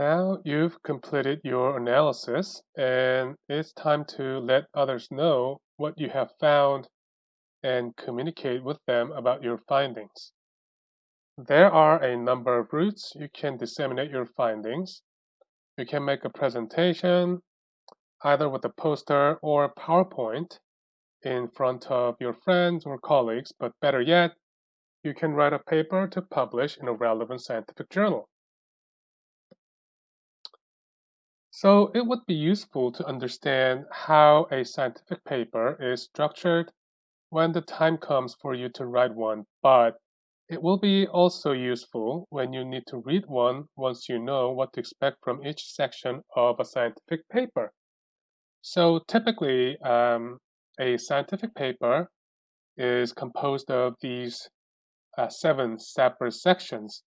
Now you've completed your analysis and it's time to let others know what you have found and communicate with them about your findings. There are a number of routes you can disseminate your findings. You can make a presentation either with a poster or PowerPoint in front of your friends or colleagues, but better yet, you can write a paper to publish in a relevant scientific journal. So it would be useful to understand how a scientific paper is structured when the time comes for you to write one, but it will be also useful when you need to read one once you know what to expect from each section of a scientific paper. So typically, um, a scientific paper is composed of these uh, seven separate sections,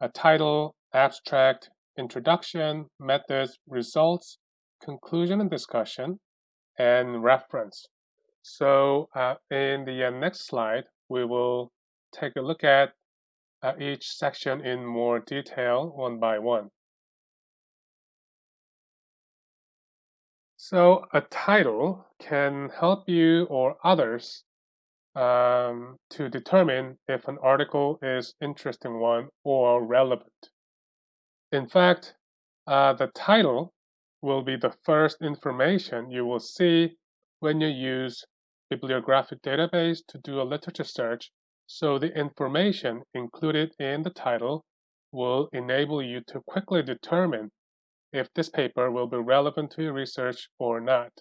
a title, abstract, introduction, methods, results, conclusion and discussion, and reference. So uh, in the uh, next slide, we will take a look at uh, each section in more detail one by one. So a title can help you or others um, to determine if an article is interesting one or relevant. In fact, uh, the title will be the first information you will see when you use bibliographic database to do a literature search, so the information included in the title will enable you to quickly determine if this paper will be relevant to your research or not.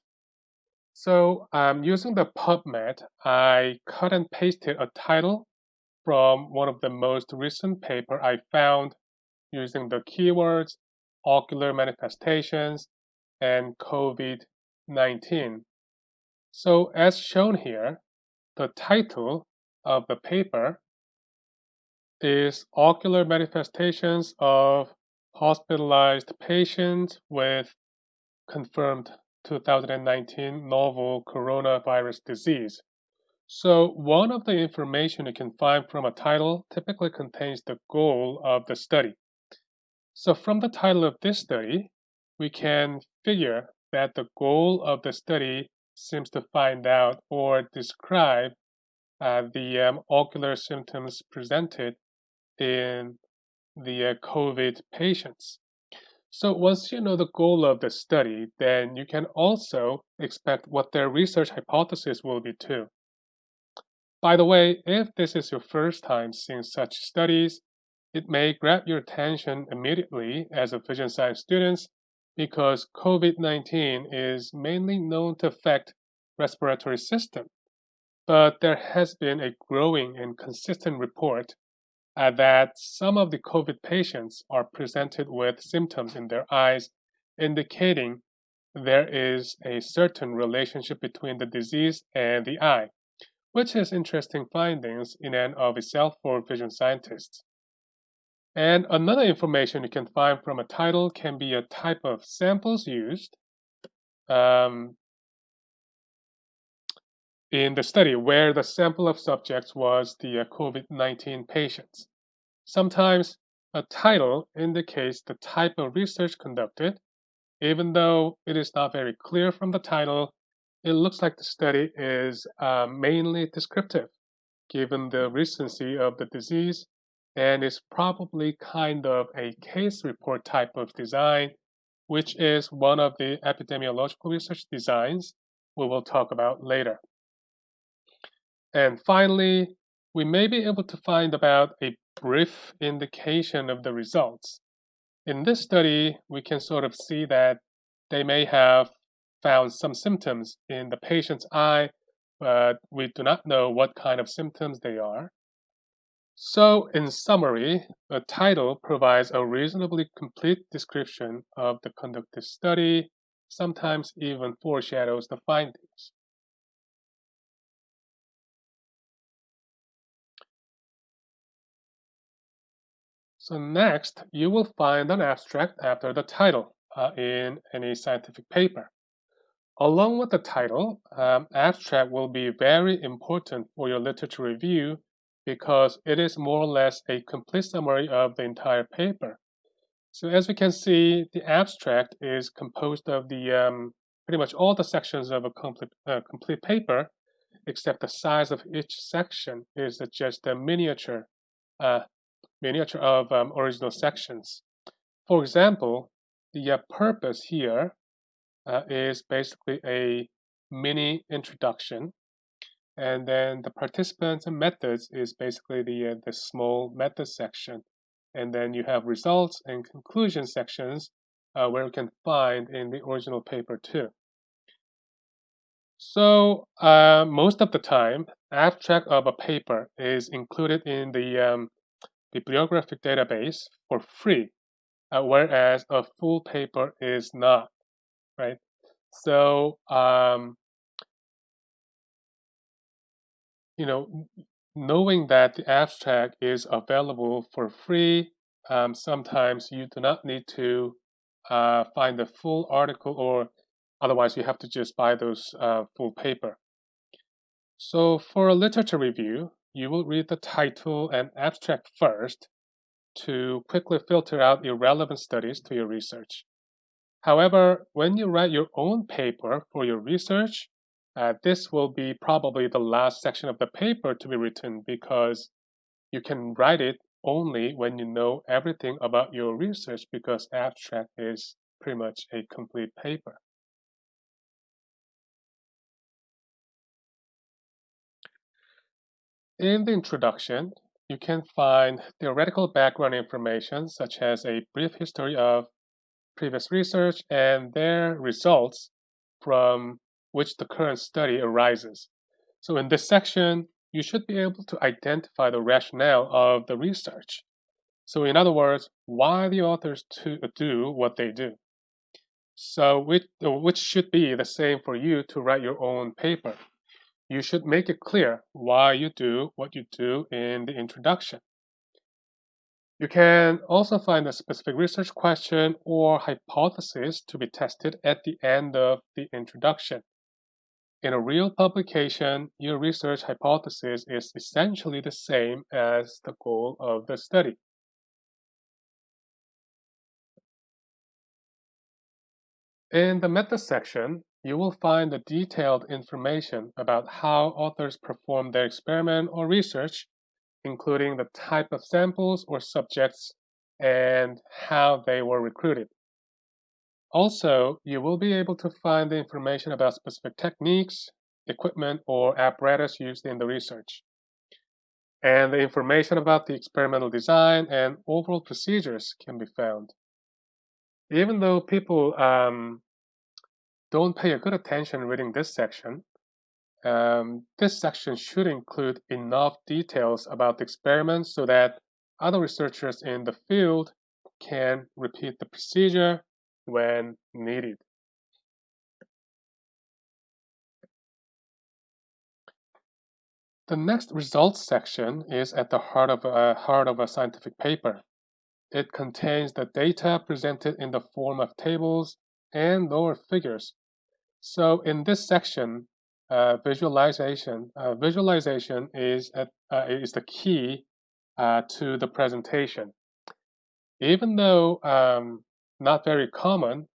So um, using the PubMed, I cut and pasted a title from one of the most recent paper I found using the keywords ocular manifestations and COVID-19. So as shown here, the title of the paper is Ocular Manifestations of Hospitalized Patients with Confirmed 2019 Novel Coronavirus Disease. So one of the information you can find from a title typically contains the goal of the study. So from the title of this study, we can figure that the goal of the study seems to find out or describe uh, the um, ocular symptoms presented in the uh, COVID patients. So once you know the goal of the study, then you can also expect what their research hypothesis will be too. By the way, if this is your first time seeing such studies, it may grab your attention immediately as a vision science student because COVID-19 is mainly known to affect respiratory system. But there has been a growing and consistent report uh, that some of the COVID patients are presented with symptoms in their eyes indicating there is a certain relationship between the disease and the eye, which is interesting findings in and of itself for vision scientists. And another information you can find from a title can be a type of samples used um, in the study where the sample of subjects was the uh, COVID-19 patients. Sometimes a title indicates the type of research conducted. Even though it is not very clear from the title, it looks like the study is uh, mainly descriptive, given the recency of the disease and is probably kind of a case report type of design, which is one of the epidemiological research designs we will talk about later. And finally, we may be able to find about a brief indication of the results. In this study, we can sort of see that they may have found some symptoms in the patient's eye, but we do not know what kind of symptoms they are. So, in summary, the title provides a reasonably complete description of the conducted study, sometimes even foreshadows the findings. So next, you will find an abstract after the title uh, in any scientific paper. Along with the title, um, abstract will be very important for your literature review because it is more or less a complete summary of the entire paper. So as we can see, the abstract is composed of the um, pretty much all the sections of a complete, uh, complete paper, except the size of each section is just a miniature, uh, miniature of um, original sections. For example, the uh, purpose here uh, is basically a mini introduction, and then the participants and methods is basically the uh, the small method section and then you have results and conclusion sections uh, where you can find in the original paper too. So uh, most of the time, abstract of a paper is included in the um, bibliographic database for free, uh, whereas a full paper is not, right? So, um, you know, knowing that the abstract is available for free, um, sometimes you do not need to uh, find the full article or otherwise you have to just buy those uh, full paper. So for a literature review, you will read the title and abstract first to quickly filter out irrelevant studies to your research. However, when you write your own paper for your research, uh, this will be probably the last section of the paper to be written because you can write it only when you know everything about your research because abstract is pretty much a complete paper. In the introduction, you can find theoretical background information such as a brief history of previous research and their results from which the current study arises. So in this section, you should be able to identify the rationale of the research. So in other words, why the authors to do what they do. So which, which should be the same for you to write your own paper. You should make it clear why you do what you do in the introduction. You can also find a specific research question or hypothesis to be tested at the end of the introduction. In a real publication, your research hypothesis is essentially the same as the goal of the study. In the method section, you will find the detailed information about how authors perform their experiment or research, including the type of samples or subjects and how they were recruited. Also, you will be able to find the information about specific techniques, equipment, or apparatus used in the research. And the information about the experimental design and overall procedures can be found. Even though people um, don't pay a good attention reading this section, um, this section should include enough details about the experiment so that other researchers in the field can repeat the procedure when needed. The next results section is at the heart of a, heart of a scientific paper. It contains the data presented in the form of tables and lower figures. So in this section, uh, visualization uh, visualization is at, uh, is the key uh, to the presentation. Even though um, not very common,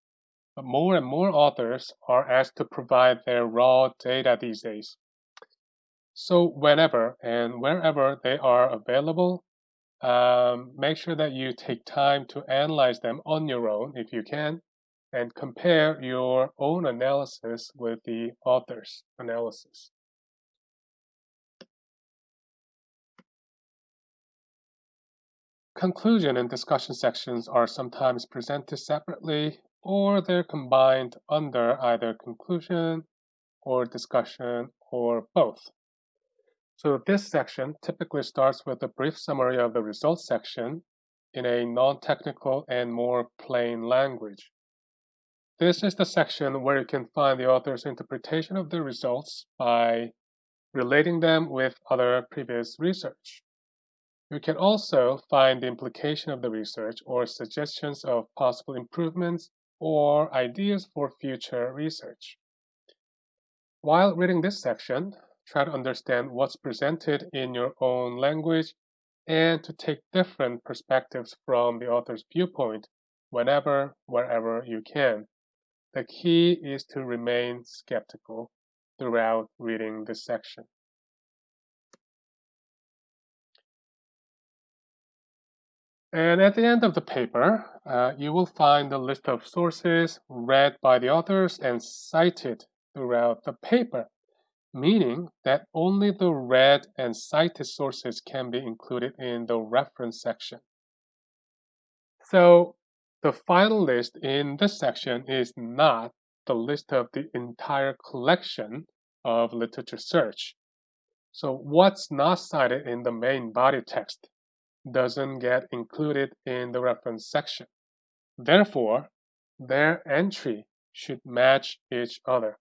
but more and more authors are asked to provide their raw data these days. So whenever and wherever they are available, um, make sure that you take time to analyze them on your own if you can, and compare your own analysis with the author's analysis. Conclusion and discussion sections are sometimes presented separately or they're combined under either conclusion or discussion or both. So this section typically starts with a brief summary of the results section in a non-technical and more plain language. This is the section where you can find the author's interpretation of the results by relating them with other previous research. You can also find the implication of the research or suggestions of possible improvements or ideas for future research. While reading this section, try to understand what's presented in your own language and to take different perspectives from the author's viewpoint whenever, wherever you can. The key is to remain skeptical throughout reading this section. And at the end of the paper, uh, you will find a list of sources read by the authors and cited throughout the paper, meaning that only the read and cited sources can be included in the reference section. So the final list in this section is not the list of the entire collection of literature search. So what's not cited in the main body text doesn't get included in the reference section. Therefore, their entry should match each other.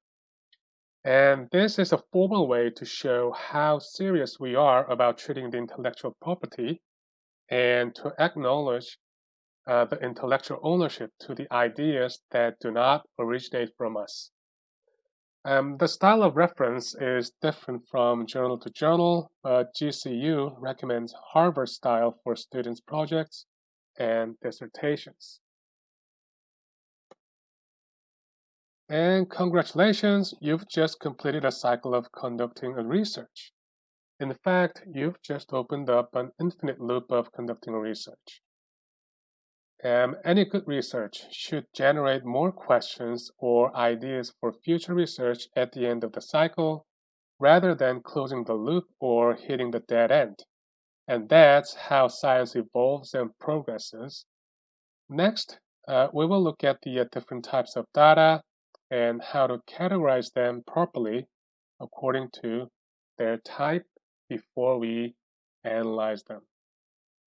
And this is a formal way to show how serious we are about treating the intellectual property and to acknowledge uh, the intellectual ownership to the ideas that do not originate from us. Um, the style of reference is different from journal to journal, but GCU recommends Harvard style for students' projects and dissertations. And congratulations, you've just completed a cycle of conducting a research. In fact, you've just opened up an infinite loop of conducting research. Um, any good research should generate more questions or ideas for future research at the end of the cycle rather than closing the loop or hitting the dead end. And that's how science evolves and progresses. Next, uh, we will look at the uh, different types of data and how to categorize them properly according to their type before we analyze them.